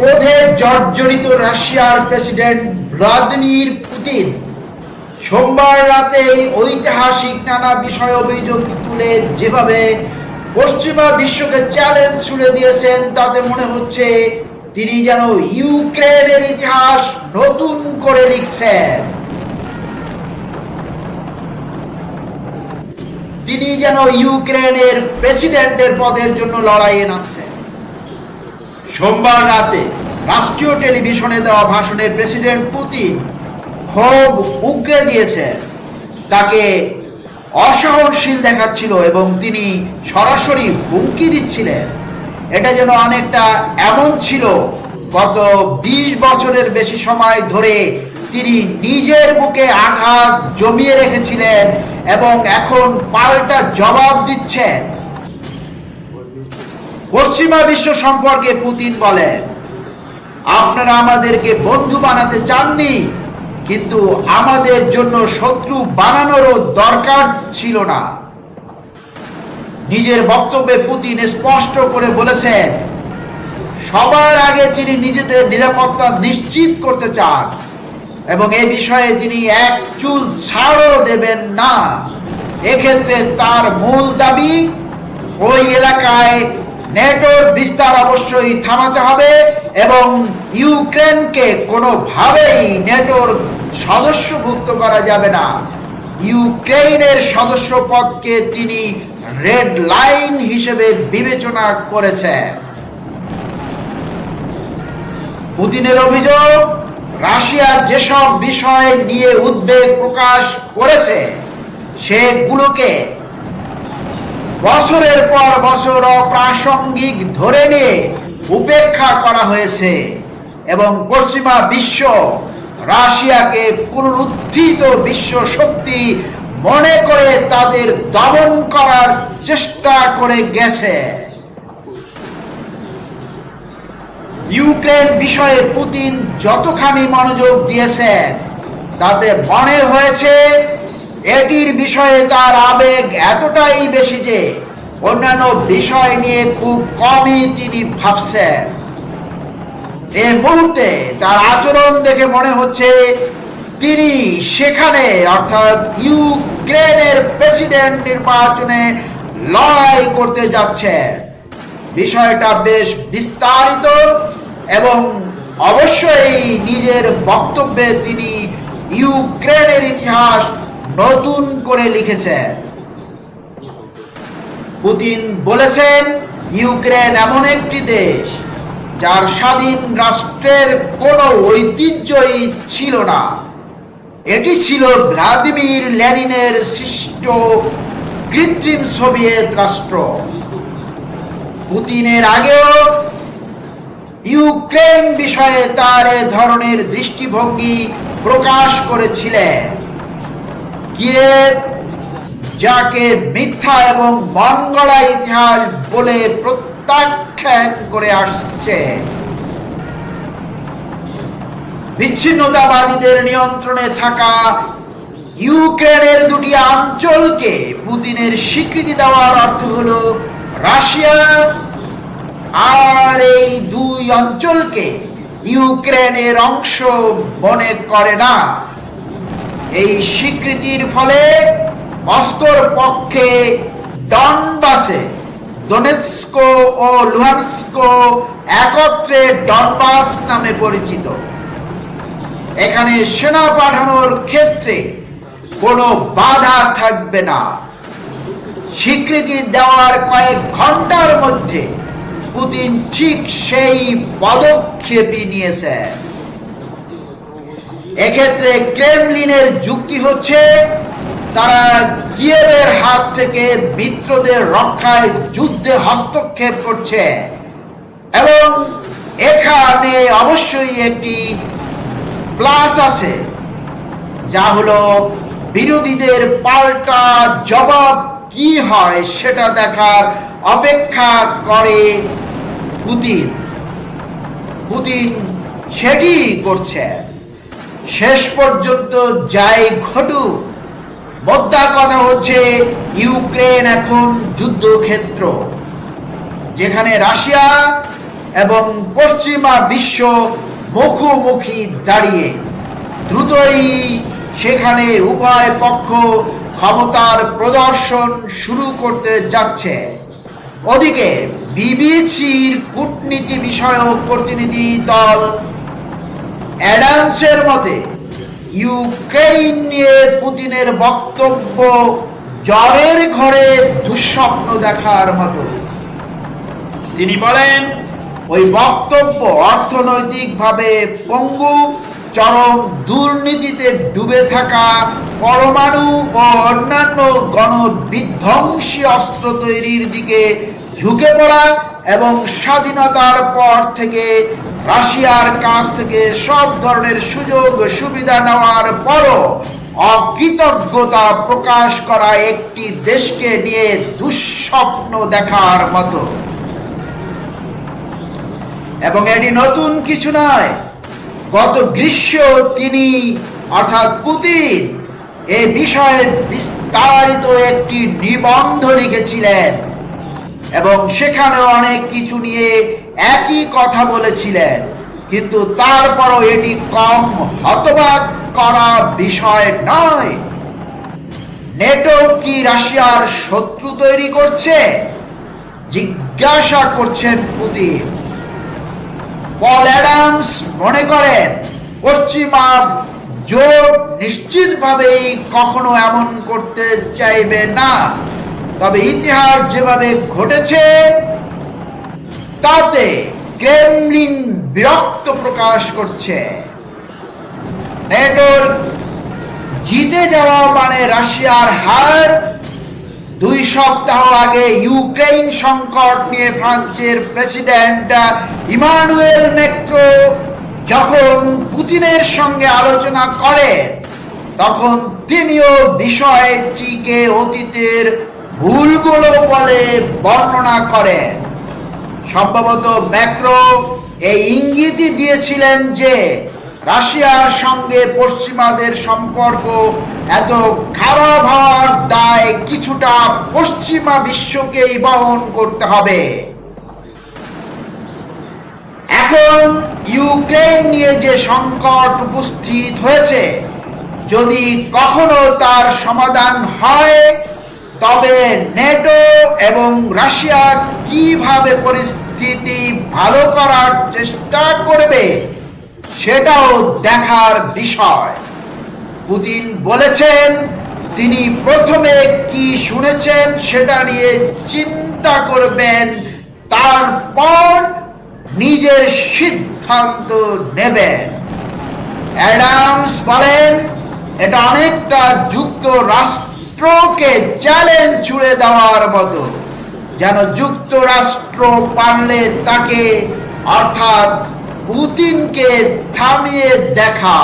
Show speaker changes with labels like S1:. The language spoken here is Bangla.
S1: ক্রোধে জর্জরিত রাশিয়ার প্রেসিডেন্ট ভ্লাদিমির পুতিন। সোমবার রাতে ঐতিহাসিক নানা বিষয় অভিযোগ তুলে যেভাবে পশ্চিমা বিশ্বকে চ্যালেঞ্জ ছুড়ে দিয়েছেন, তাতে মনে হচ্ছে তিনি যেন ইউক্রেনের ইতিহাস নতুন করে লিখছেন। তিনি যেন ইউক্রেনের প্রেসিডেন্টের পদের জন্য লড়াইয়ে নামছেন। সোমবার রাতে রাষ্ট্রীয় টেলিভিশনে দেওয়া ভাষণে প্রেসিডেন্ট পুতিন ক্ষোভ উগরে দিয়েছেন। তাকে অসহনশীল দেখাচ্ছিল এবং তিনি সরাসরি হুমকি দিচ্ছিলেন। এটা যেন অনেকটা এমন ছিল, গত বিশ বছরের বেশি সময় ধরে তিনি নিজের বুকে আঘাত জমিয়ে রেখেছিলেন এবং এখন পাল্টা জবাব দিচ্ছেন। পশ্চিমা বিশ্ব সম্পর্কে পুতিন বলেন, আপনারা আমাদেরকে বন্ধু বানাতে চাননি, কিন্তু আমাদের জন্য শত্রু বানানোরও দরকার ছিল না। নিজের বক্তব্যে পুতিন স্পষ্ট করে বলেছেন, সবার আগে তিনি নিজেদের নিরাপত্তা নিশ্চিত করতে চান এবং এ বিষয়ে তিনি এক চুল ছাড়ও দেবেন না। এক্ষেত্রে তার মূল দাবি, ওই এলাকায় নেটোর বিস্তার অবশ্যই থামাতে হবে এবং ইউক্রেনকে কোনোভাবেই নেটোর সদস্যভুক্ত করা যাবে না। ইউক্রেনের সদস্য পদকে তিনি রেড লাইন হিসেবে বিবেচনা করেছেন। পুতিনের অভিযোগ, রাশিয়া যেসব বিষয় নিয়ে উদ্বেগ প্রকাশ করেছে, সেগুলোকে বছরের পর বছর অপ্রাসঙ্গিক ধরে নিয়ে উপেক্ষা করা হয়েছে এবং পশ্চিমা বিশ্ব রাশিয়াকে পুনরুদ্ধিত বিশ্ব শক্তি মনে করে তাদের দমন করার চেষ্টা করে গেছে। ইউক্রেন বিষয়ে পুতিন যতখানি মনোযোগ দিয়েছেন, তাতে মনে হয়েছে এটির বিষয়ে তার আবেগ এতটাই বেশি যে অন্যান্য বিষয় নিয়ে খুব কমই তিনি ভাবছেন। এ মুহূর্তে তার আচরণ দেখে মনে হচ্ছে তিনি সেখানে, অর্থাৎ ইউক্রেনের প্রেসিডেন্ট নির্বাচনে লড়াই করতে যাচ্ছেন। বিষয়টা বেশ বিস্তারিত এবং অবশ্যই নিজের বক্তব্যে তিনি ইউক্রেনের ইতিহাস নতুন করে লিখেছেন পুতিন বলেছেন, ইউক্রেন এমন একটি দেশ যার স্বাধীন রাষ্ট্রের কোনো ঐতিহ্যই ছিল না। এটি ছিল ভ্লাদিমির লেনিনের সৃষ্ট কৃত্রিম সোভিয়েত রাষ্ট্র। পুতিনের আগেও ইউক্রেন বিষয়ে তার এ ধরনের দৃষ্টিভঙ্গি প্রকাশ করেছিলেন। গিয়ে যাকে মিথ্যা এবং মঙ্গলা ইতিহাস বলে প্রত্যাখ্যান করে আসছে। বিচ্ছিন্নতাবাদীদের নিয়ন্ত্রণে থাকা ইউক্রেনের দুটি অঞ্চলকে পুতিনের স্বীকৃতি দেওয়ার অর্থ হলো রাশিয়া আর এই দুই অঞ্চলকে ইউক্রেনের অংশ মনে করে না। এই স্বীকৃতির ফলে মস্কোর পক্ষে ডনবাসে ও একত্রে ডনবাস নামে পরিচিত। এখানে সেনা পাঠানোর ক্ষেত্রে কোনো বাধা থাকবে না। স্বীকৃতি দেওয়ার কয়েক ঘণ্টার মধ্যে পুতিন ঠিক সেই পদক্ষেপই নিয়েছে এক্ষেত্রে ক্রেমলিনের যুক্তি হচ্ছে তারা কিয়েভের হাত থেকে মিত্রদের রক্ষায় যুদ্ধে হস্তক্ষেপ করছে। এবং এখানে অবশ্যই একটি প্লাস আছে, যা হলো বিরোধীদের পাল্টা জবাব কি হয় সেটা দেখার অপেক্ষা করে পুতিন। পুতিন সেটি করছে। শেষ পর্যন্ত যাই ঘটুক মোদ্দা কথা হচ্ছে ইউক্রেন এখন যুদ্ধক্ষেত্র, যেখানে রাশিয়া এবং পশ্চিমা বিশ্ব মুখোমুখি দাঁড়িয়ে, দ্রুতই সেখানে উভয় পক্ষ ক্ষমতার প্রদর্শন শুরু করতে যাচ্ছে। ওদিকে বিবিসির কূটনীতি বিষয়ক প্রতিনিধি দল অ্যাডামসের মতে ইউক্রেন নিয়ে পুতিনের বক্তব্য জ্বরের ঘরে দুঃস্বপ্ন দেখার মতো। তিনি বলেন ওই বক্তব্য অর্থনৈতিকভাবে পঙ্গু চরম দুর্নীতিতে ডুবে থাকা পরমাণু ও অন্যান্য গণবিধ্বংসী অস্ত্র তৈরির দিকে ঝুঁকে পড়া এবং স্বাধীনতার পর থেকে রাশিয়ার কাছ থেকে সব ধরনের সুযোগ, সুবিধা নেওয়ার পরও অকৃতজ্ঞতা প্রকাশ করা একটি দেশকে নিয়ে দুঃস্বপ্ন দেখার মতো। এবং এটি নতুন কিছু নয়, গত গ্রীষ্ম তিনি, অর্থাৎ পুতিন, এ বিষয়ে বিস্তারিত একটি নিবন্ধ লিখেছিলেন। এবং সেখানে অনেক কিছু নিয়ে একই কথা বলেছিলেন। কিন্তু তারপরও এটি কম হতবাক করা বিষয় নয়। নেটো কি রাশিয়ার শত্রু তৈরি করছে? জিজ্ঞাসা করছেন পুতিন। পল অ্যাডামস মনে করেন পশ্চিমা জোট নিশ্চিতভাবেই কখনো এমন করতে চাইবে না। তবে ইতিহাস যেভাবে ঘটেছে, তাতে ক্রেমলিন বিরক্ত প্রকাশ করছে। নেটোর জিতে যাওয়া মানে রাশিয়ার হার। দুই সপ্তাহ আগে ইউক্রেন সংকট নিয়ে ফ্রান্সের প্রেসিডেন্ট ইমানুয়েল মেক্রো যখন পুতিনের সঙ্গে আলোচনা করেন তখন তিনিও বিষয়টিকে অতীতের ভুলগুলো বলে বর্ণনা করেন সম্ভবত ম্যাক্রো এই ইঙ্গিতই দিয়েছিলেন যে রাশিয়ার সঙ্গে পশ্চিমাদের সম্পর্ক এত খারাপ হওয়ার দায় কিছুটা পশ্চিমা বিশ্বকেই বহন করতে হবে। এখন ইউক্রেন নিয়ে যে সংকট উপস্থিত হয়েছে, যদি কখনো তার সমাধান হয় তবে নেটো এবং রাশিয়া কীভাবে পরিস্থিতি ভালো করার চেষ্টা করবে, সেটাও দেখার বিষয়। পুতিন বলেছেন, তিনি প্রথমে কি শুনেছেন সেটা নিয়ে চিন্তা করবেন, তারপর নিজের সিদ্ধান্ত নেবেন। অ্যাডামস বলেন, এটা অনেকটা যুক্তরাষ্ট্রকে চ্যালেঞ্জ ছুড়ে দেওয়ার মতো যেন যুক্তরাষ্ট্র পারলে তাকে অর্থাৎ পুতিনকে থামিয়ে দেখা।